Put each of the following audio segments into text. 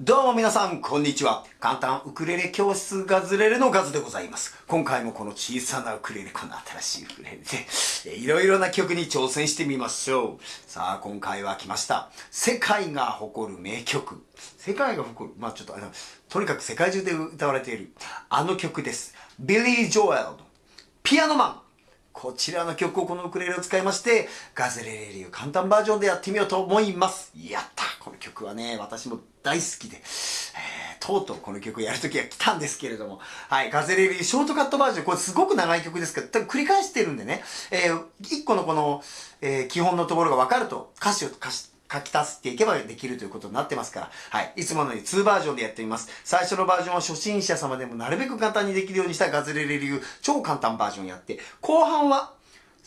どうも皆さん、こんにちは。簡単ウクレレ教室ガズレレのガズでございます。今回もこの小さなウクレレ、この新しいウクレレで、いろいろな曲に挑戦してみましょう。さあ、今回は来ました。世界が誇る名曲。世界が誇る、まあちょっとあの、とにかく世界中で歌われている、あの曲です。ビリー・ジョエルのピアノマン。こちらの曲をこのウクレレを使いまして、ガズレレ流簡単バージョンでやってみようと思います。やった曲はね、私も大好きで、えー、とうとうこの曲やるときが来たんですけれども、はい、ガズレレショートカットバージョン、これすごく長い曲ですけど、多分繰り返してるんでね、えー、一個のこの、えー、基本のところが分かると、歌詞を歌詞書き足していけばできるということになってますから、はい。いつものように2バージョンでやってみます。最初のバージョンは初心者様でもなるべく簡単にできるようにしたガズレレ流超簡単バージョンやって、後半は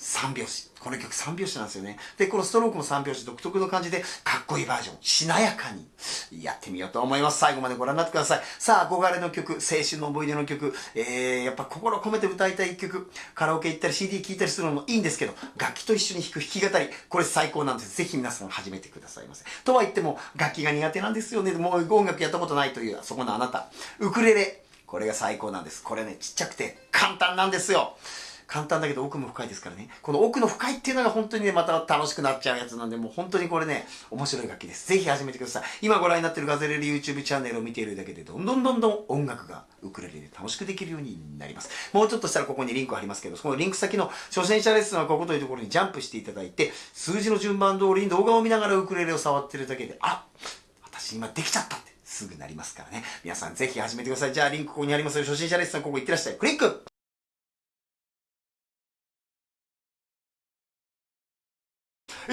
3拍子。この曲3拍子なんですよね。で、このストロークも3拍子独特の感じで、かっこいいバージョン、しなやかにやってみようと思います。最後までご覧になってください。さあ、憧れの曲、青春の思い出の曲、えー、やっぱ心込めて歌いたい曲、カラオケ行ったり CD 聴いたりするのもいいんですけど、楽器と一緒に弾く弾き語り、これ最高なんです。ぜひ皆さん始めてくださいませ。とは言っても、楽器が苦手なんですよね。もう音楽やったことないという、そこのあなた。ウクレレ、これが最高なんです。これね、ちっちゃくて簡単なんですよ。簡単だけど奥も深いですからね。この奥の深いっていうのが本当にね、また楽しくなっちゃうやつなんで、もう本当にこれね、面白い楽器です。ぜひ始めてください。今ご覧になってるガゼレレ YouTube チャンネルを見ているだけで、どんどんどんどん音楽がウクレレで楽しくできるようになります。もうちょっとしたらここにリンク貼りますけど、そのリンク先の初心者レッスンはここというところにジャンプしていただいて、数字の順番通りに動画を見ながらウクレレを触ってるだけで、あ私今できちゃったって。すぐなりますからね。皆さんぜひ始めてください。じゃあリンクここにありますよ。初心者レッスンここ行ってらっしゃい。クリック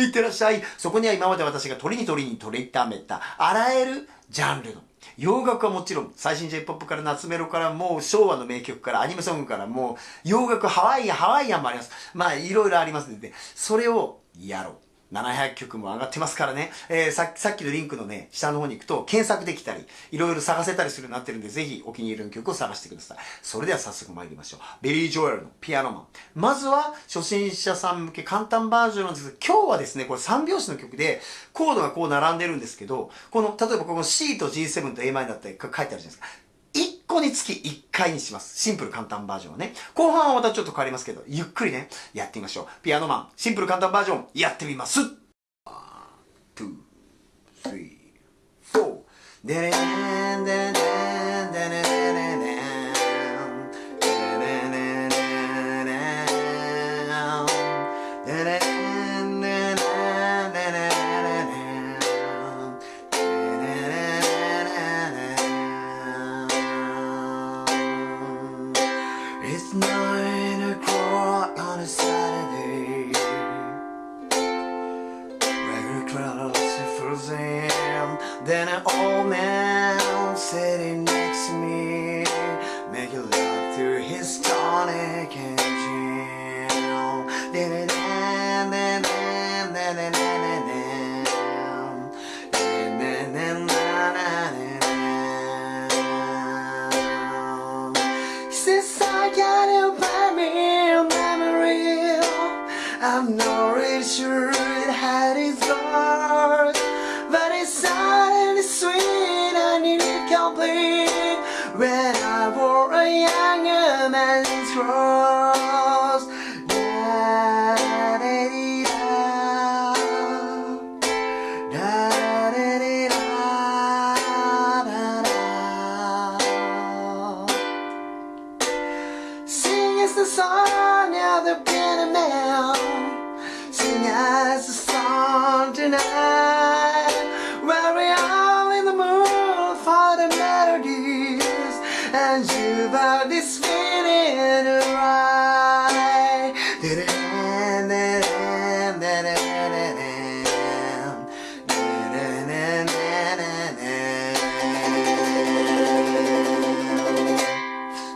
いってらっしゃい。そこには今まで私が撮りに撮りに撮りためた、あらゆるジャンルの。洋楽はもちろん、最新 J-POP から懐メロからもう昭和の名曲からアニメソングからもう洋楽、ハワイアン、ハワイアンもあります。まあいろいろありますので、それをやろう。700曲も上がってますからね。えー、さっき、さっきのリンクのね、下の方に行くと検索できたり、いろいろ探せたりするようになってるんで、ぜひお気に入りの曲を探してください。それでは早速参りましょう。ビリー・ジョエルの Piano Man。まずは、初心者さん向け簡単バージョンなんですけど、今日はですね、これ3拍子の曲で、コードがこう並んでるんですけど、この、例えばこの C と G7 と a マイだったり書いてあるじゃないですか。1個につき1回にします。シンプル簡単バージョンはね。後半はまたちょっと変わりますけど、ゆっくりね、やってみましょう。ピアノマン、シンプル簡単バージョン、やってみます。!1、2、3 4. I'm not really sure it had its heart But it's sad and it's sweet I need complete. When I wore a younger man's cross da da dee da da da dee da da da Sing is the song of the piano. man as the song tonight Where we are in the mood for the melodies And you've got this feeling right Da-da-da, da-da-da, da-da-da-da. Da-da-da-da-da-da.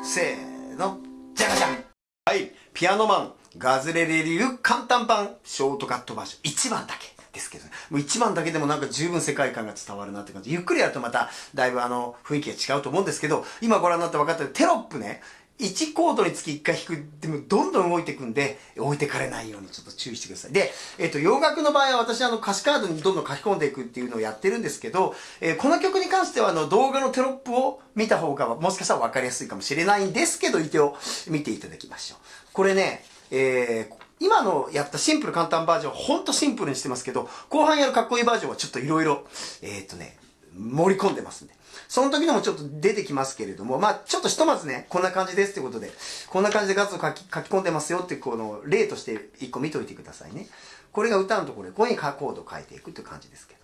せーの、じゃがじゃんはい、ピアノマン、ガズレレ流簡単版、ショートカットバージョン、1番だけですけどね、もう1番だけでもなんか十分世界観が伝わるなって感じ。ゆっくりやるとまた、だいぶあの、雰囲気が違うと思うんですけど、今ご覧になって分かったようにテロップね、1コードにつき1回弾くでもどんどん動いていくんで置いてかれないようにちょっと注意してください。で、えっ、と洋楽の場合は私あの歌詞カードにどんどん書き込んでいくっていうのをやってるんですけど、えー、この曲に関してはあの動画のテロップを見た方がもしかしたら分かりやすいかもしれないんですけど一応見ていただきましょう。これねえー、今のやったシンプル簡単バージョン、ほんとシンプルにしてますけど、後半やるかっこいいバージョンはちょっといろいろ、えっ、とね、盛り込んでますんで。その時でもちょっと出てきますけれども、まあちょっとひとまずね、こんな感じですってことで、こんな感じで画像書き書き込んでますよってこの例として一個見といてくださいね。これが歌のところで、ここにコードを書いていくっていう感じですけど。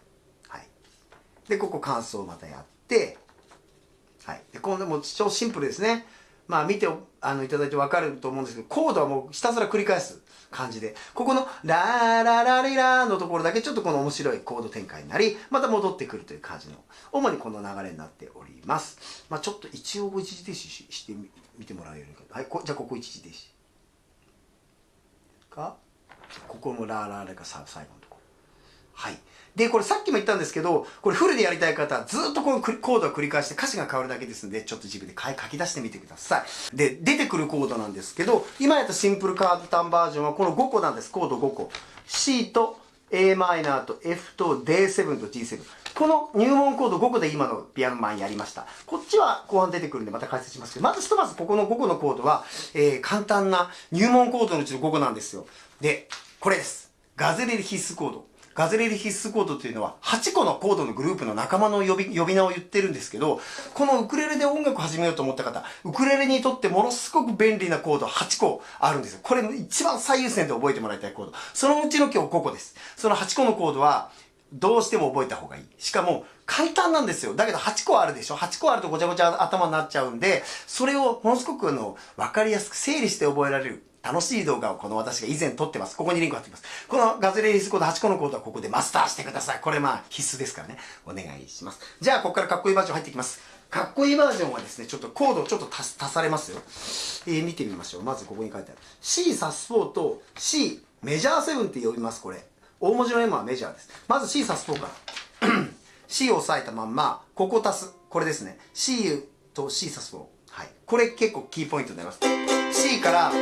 はい。で、ここ感想をまたやって、はい。で、今度も超シンプルですね。まあ見てあのいただいてわかると思うんですけど、コードはもうひたすら繰り返す。感じで、ここのラーララリラーのところだけちょっとこの面白いコード展開になり、また戻ってくるという感じの、主にこの流れになっております。まあちょっと一応一時停止してみてもらえるか。はい、こじゃあここ一時停止。か、ここもラーラーラが最後のところ。はい。で、これさっきも言ったんですけど、これフルでやりたい方はずっとこのコードを繰り返して歌詞が変わるだけですんで、ちょっと自分で書き出してみてください。で、出てくるコードなんですけど、今やったシンプルカードタンバージョンはこの5個なんです。コード5個。C と a マイナーと F と D7 と G7。この入門コード5個で今のピアノマンやりました。こっちは後半出てくるんでまた解説しますけど、まずひとまずここの5個のコードは、えー、簡単な入門コードのうちの5個なんですよ。で、これです。ガゼレリ必須コード。ガズレリ必須コードというのは8個のコードのグループの仲間の呼び呼び名を言ってるんですけど、このウクレレで音楽始めようと思った方、ウクレレにとってものすごく便利なコード8個あるんですよ。これ一番最優先で覚えてもらいたいコード。そのうちの今日5個です。その8個のコードは、どうしても覚えた方がいい。しかも、簡単なんですよ。だけど8個あるでしょ ?8 個あるとごちゃごちゃ頭になっちゃうんで、それをものすごくあの、わかりやすく整理して覚えられる。楽しい動画をこの私が以前撮ってます。ここにリンク貼ってます。このガズレリスコード8個のコードはここでマスターしてください。これまあ必須ですからね。お願いします。じゃあ、ここからかっこいいバージョン入っていきます。かっこいいバージョンはですね、ちょっとコードをちょっと足されますよ。えー、見てみましょう。まずここに書いてある。C サス4と C メジャー7って呼びます、これ。大文字の M はメジャーです。まず C サス4から。C を押さえたまんま、ここ足す。これですね。C と C サス4。はい。これ結構キーポイントになります。C から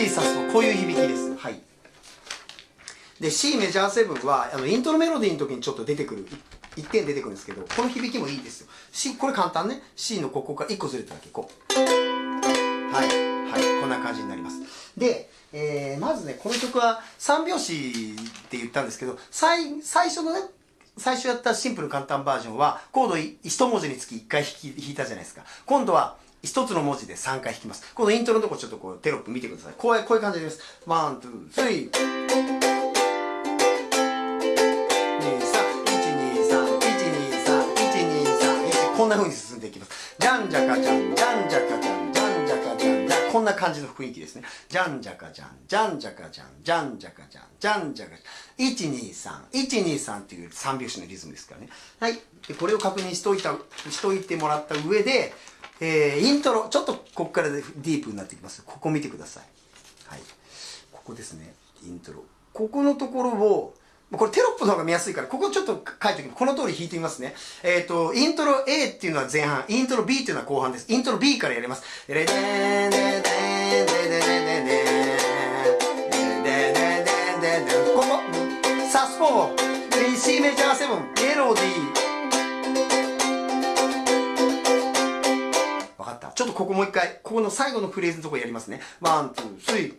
C サス4。こういう響きです。はい。で、C メジャー7は、あの、イントロメロディーの時にちょっと出てくる。1点出てくるんですけど、この響きもいいですよ。C、これ簡単ね。C のここから1個ずれただけ、こう。はい。はい。こんな感じになります。で、えー、まずね、この曲は3拍子って言ったんですけど、最、最初のね、最初やったシンプル簡単バージョンは、コード1文字につき1回弾き弾いたじゃないですか。今度は、一つの文字で3回弾きます。このイントロのとこちょっとこうテロップ見てください。こういう、こういう感じです。 One、two、three。こんな風に進んでいきます。じゃんじゃかじゃん、じゃんじゃかじゃん、じゃんじゃかじゃん、じゃこんな感じの雰囲気ですね。じゃんじゃかじゃん、じゃんじゃかじゃん、じゃんじゃかじゃん、じゃんじゃかじゃん。1、2、3、1、2、3っていう3拍子のリズムですからね。はい。で、これを確認しといた、しといてもらった上で、えー、イントロ、ちょっとここからディープになってきます。ここ見てください。はい。ここですね。イントロ。ここのところを、これテロップの方が見やすいから、ここちょっと書いておきます。この通り弾いてみますね。えっ、ー、と、イントロ A っていうのは前半、イントロ B っていうのは後半です。イントロ B からやります。レデーデデーデーデデデデデデここ、サスポー、C メジャー7、メロディー、ちょっとここもう一回、ここの最後のフレーズのところやりますね。ワン、ツー、スリー。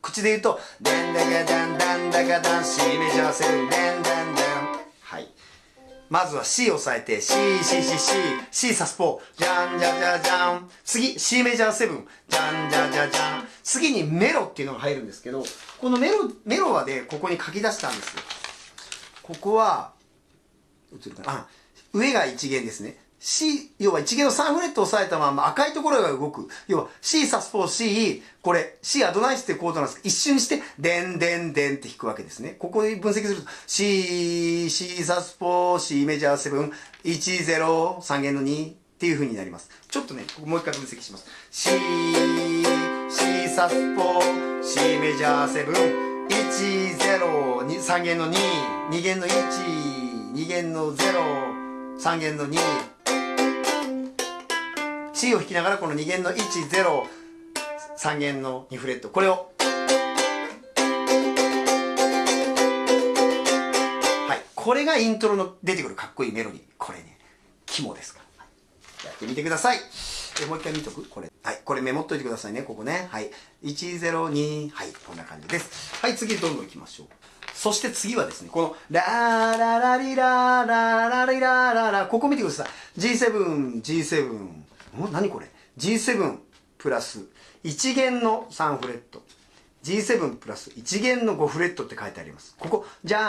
口で言うと、デンダガダンダンダガダン、シメジャーセブン、デンダンダン。はい。まずは C を押さえて、C、C、C、C、C サスポー、じゃんじゃじゃじゃん。次、C メジャーセブン、じゃんじゃじゃじゃん。次にメロっていうのが入るんですけど、このメロ、メロはで、ここに書き出したんですよ。ここは、映るかな、上が一弦ですね。C、要は一弦の3フレットを押さえたまま赤いところが動く。要は C サス4 C、これ C アドナイスってコードなんですけど、一瞬にして、でんでんでんって弾くわけですね。ここで分析すると、C、C サス4 C メジャー7、1、0、3弦の2っていう風になります。ちょっとね、ここもう一回分析します。C、C サス4 C メジャー7、10 3弦の22弦の12弦の03弦の2 C を弾きながらこの2弦の103弦の2フレット。これを。はい。これがイントロの出てくるかっこいいメロディー。これね。肝ですから、はい、やってみてください。えもう一回見とく？これ。はいこれメモっといてくださいね。ここね。はい。102はいこんな感じです。はい次どんどん行きましょう。そして次はですね、この、ラーララリラーララリラーララ、ここ見てください。G7、G7。ん何これ ?G7 プラス。1弦の3フレット。G7 プラス1弦の5フレットって書いてあります。ここ、じゃ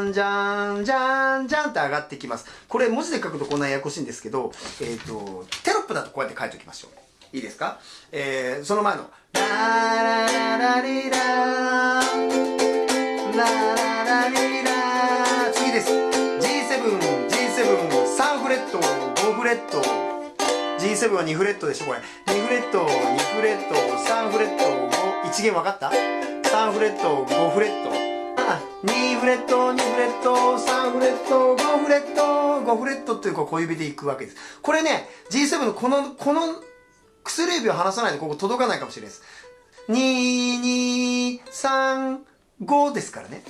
ーん、じゃーん、じゃーん、じゃーんって上がってきます。これ文字で書くとこんなややこしいんですけど、えっ、ー、と、テロップだとこうやって書いておきましょう。いいですか？えー、その前の、ラララリラーラララリラ次です G7、G7、3フレット、5フレット G7 は2フレットでしょこれ2フレット、2フレット、3フレット、5 1弦分かった ?3 フレット、5フレットあ2フレット、2フレット、3フレット、5フレット、5フレットっていう小指でいくわけです。これね、G7 のこの、この薬指を離さないとここ届かないかもしれないです。2、2、3、5ですからね。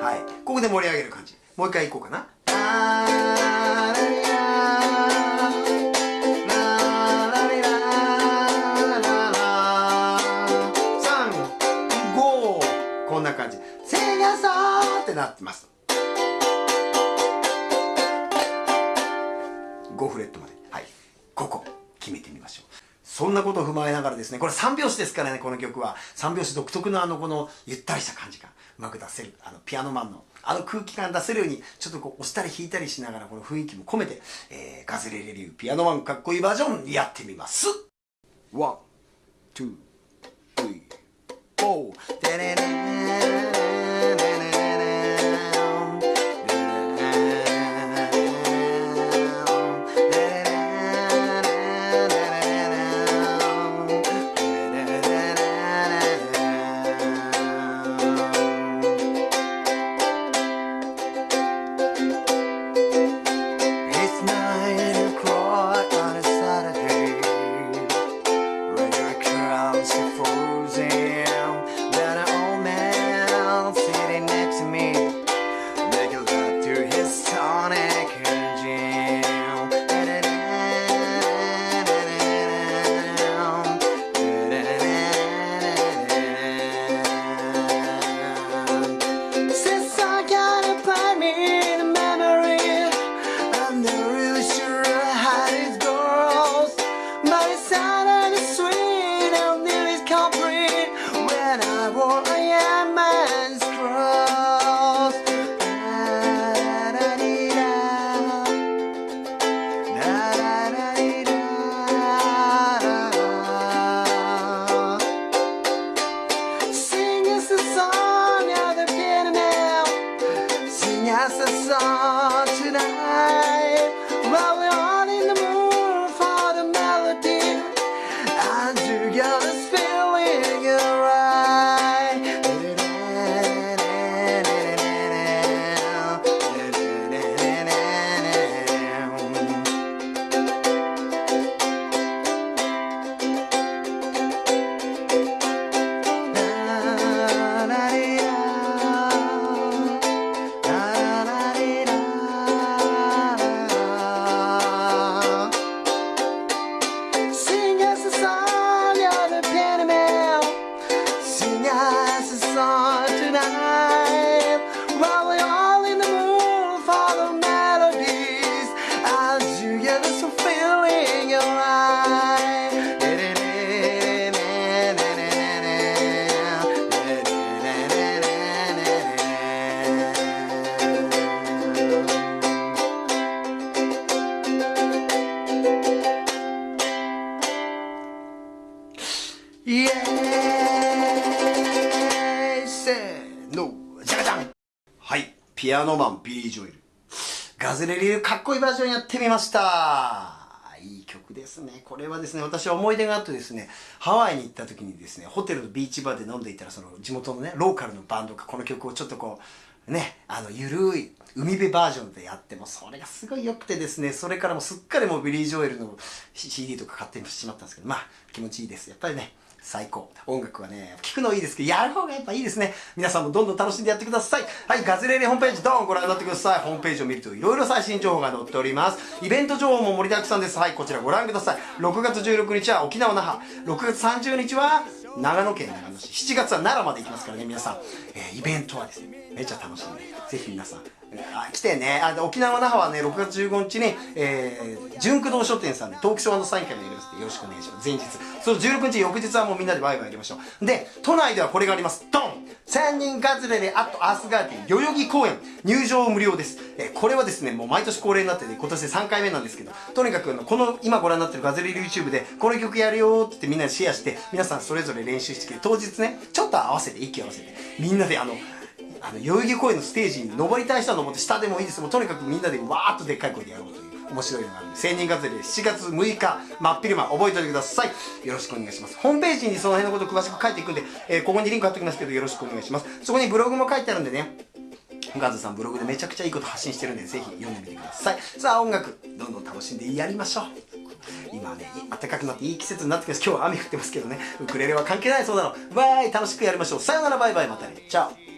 はい。ここで盛り上げる感じ。もう一回いこうかな。こってなってます。5フレットまで。はい。ここ、決めてみましょう。そんなことを踏まえながらですね、これ3拍子ですからね、この曲は。3拍子独特のあの、この、ゆったりした感じがうまく出せる。あの、 Piano Man の、あの空気感出せるように、ちょっとこう、押したり弾いたりしながら、この雰囲気も込めて、えー、ガズレレ流 Piano Man かっこいいバージョンやってみます。 One、two、three、four、and together's filling around. Piano Man ビリー・ジョエルガズレレ流かっこいいバージョンやってみましたいい曲ですね。これはですね、私は思い出があってですね、ハワイに行った時にですね、ホテルのビーチバーで飲んでいたら、その地元のね、ローカルのバンドがこの曲をちょっとこう、ね、あの、ゆるい海辺バージョンでやっても、それがすごい良くてですね、それからもすっかりもうビリー・ジョエルの CD とか買ってしまったんですけど、まあ、気持ちいいです。やっぱりね、最高。音楽はね、聴くのいいですけど、やる方がやっぱいいですね。皆さんもどんどん楽しんでやってください。はい、ガズレレホームページどんご覧になってください。ホームページを見るといろいろ最新情報が載っております。イベント情報も盛りだくさんです。はい、こちらご覧ください。6月16日は沖縄那覇。6月30日は長野県長野市。7月は奈良まで行きますからね、皆さん。えー、イベントはですね、めっちゃ楽しんで、ぜひ皆さん、来てね。あ沖縄那覇はね6月15日に、えー、純駆動書店さんでトークショーサイン会もやりますのでよろしくお願いします。前日。その16日翌日はもうみんなでワイワイやりましょう。で都内ではこれがあります。ドン！千人ガズレレアットアースガーデン代々木公園。入場無料です、えー、これはですねもう毎年恒例になってて今年で3回目なんですけどとにかくこの今ご覧になってるガズレレ YouTube でこの曲やるよってみんなでシェアして皆さんそれぞれ練習してきて当日ねちょっと合わせて息合わせてみんなであのあの代々木公園のステージに登りたい人は登って下でもいいです。もうとにかくみんなでわーっとでっかい声でやろうという面白いのがあるんで千人ガズレ7月6日真っ昼間覚えておいてください。よろしくお願いします。ホームページにその辺のこと詳しく書いていくんで、えー、ここにリンク貼っておきますけどよろしくお願いします。そこにブログも書いてあるんでね。ガズさんブログでめちゃくちゃいいこと発信してるんでぜひ読んでみてください。さあ音楽どんどん楽しんでやりましょう。今ね暖かくなっていい季節になってきます。今日は雨降ってますけどね。ウクレレは関係ないそうなの。わーい楽しくやりましょう。さよならバイバイまたね。チャオ。